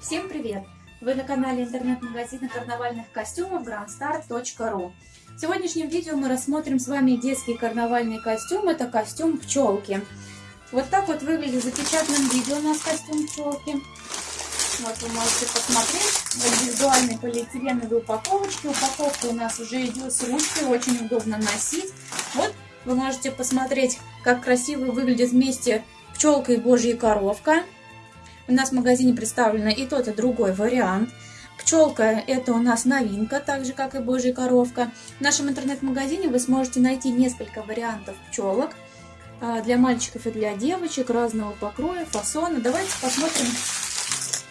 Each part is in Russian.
Всем привет! Вы на канале интернет-магазина карнавальных костюмов grandstar.ru В сегодняшнем видео мы рассмотрим с вами детский карнавальный костюм. Это костюм пчелки. Вот так вот выглядит в запечатанном видео у нас костюм пчелки. Вот вы можете посмотреть в индивидуальной полиэтиленовой упаковочке. Упаковка у нас уже идет с ручкой, очень удобно носить. Вот вы можете посмотреть, как красиво выглядит вместе пчелка и божья коровка. У нас в магазине представлено и тот, и другой вариант. Пчелка это у нас новинка, так же как и божья коровка. В нашем интернет-магазине вы сможете найти несколько вариантов пчелок а, для мальчиков и для девочек разного покроя, фасона. Давайте посмотрим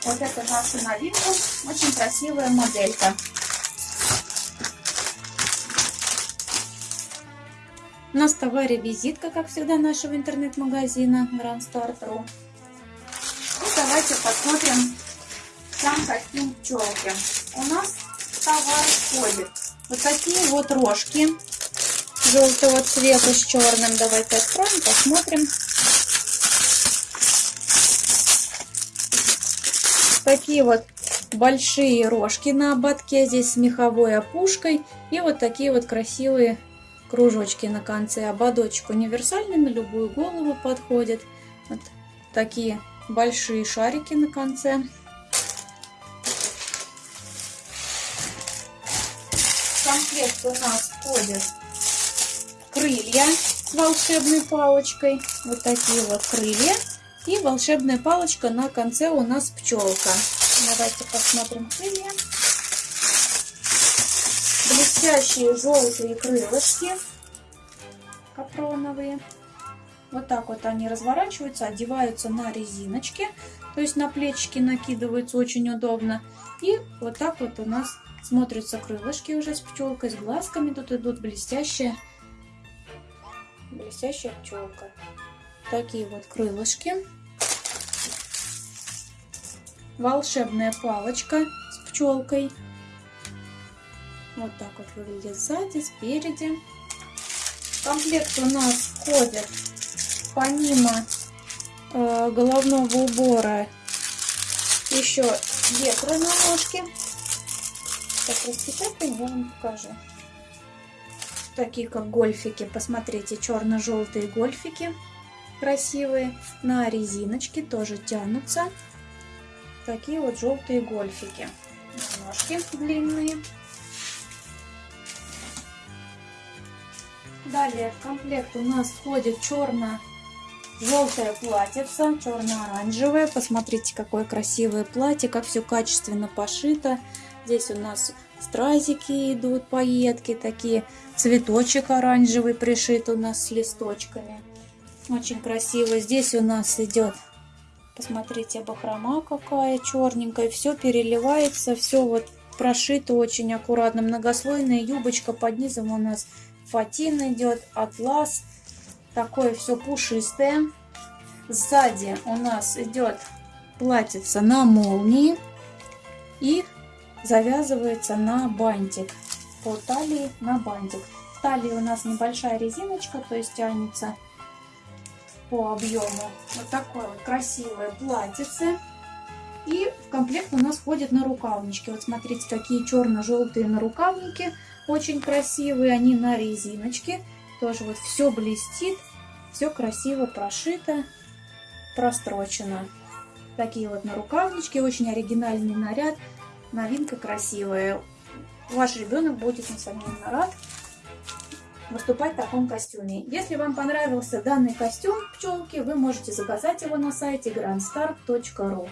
вот эту нашу новинку. Очень красивая моделька. У нас товаре визитка, как всегда, нашего интернет-магазина Grand Start.ru. Давайте посмотрим сам костюм пчелки. У нас товар входит вот такие вот рожки желтого цвета с черным. Давайте откроем, посмотрим. Такие вот большие рожки на ободке, здесь с меховой опушкой. И вот такие вот красивые кружочки на конце. Ободочек универсальный, на любую голову подходит. Вот такие большие шарики на конце. В комплект у нас входят крылья с волшебной палочкой. Вот такие вот крылья. И волшебная палочка на конце у нас пчелка. Давайте посмотрим крылья блестящие желтые крылышки капроновые. Вот так вот они разворачиваются, одеваются на резиночки, то есть на плечики накидываются очень удобно. И вот так вот у нас смотрятся крылышки уже с пчелкой, с глазками. Тут идут блестящие, блестящая пчелка. Такие вот крылышки. Волшебная палочка с пчелкой. Вот так вот выглядит сзади, спереди. В комплект у нас входит помимо э, головного убора еще ветры на ножке. Так, распечатаем, я вам покажу. Такие как гольфики. Посмотрите, черно-желтые гольфики. Красивые. На резиночке тоже тянутся. Такие вот желтые гольфики. Ножки длинные. Далее в комплект у нас входит черно-желтое платьице, черно-оранжевое. Посмотрите, какое красивое платье, как все качественно пошито. Здесь у нас стразики идут, пайетки такие. Цветочек оранжевый пришит у нас с листочками. Очень красиво. Здесь у нас идет, посмотрите, бахрома какая черненькая. Все переливается, все вот прошито очень аккуратно. Многослойная юбочка под низом у нас фатин идет, атлас. Такое все пушистое. Сзади у нас идет платьице на молнии и завязывается на бантик. По талии на бантик. В талии у нас небольшая резиночка, то есть тянется по объему. Вот такое вот красивое платьице. И в комплект у нас входит на рукавнички. Вот смотрите, какие черно-желтые нарукавники. Очень красивые, они на резиночке. Тоже вот все блестит, все красиво прошито, прострочено. Такие вот нарукавнички, очень оригинальный наряд. Новинка красивая. Ваш ребенок будет, несомненно, рад выступать в таком костюме. Если вам понравился данный костюм пчелки, вы можете заказать его на сайте grandstar.ru.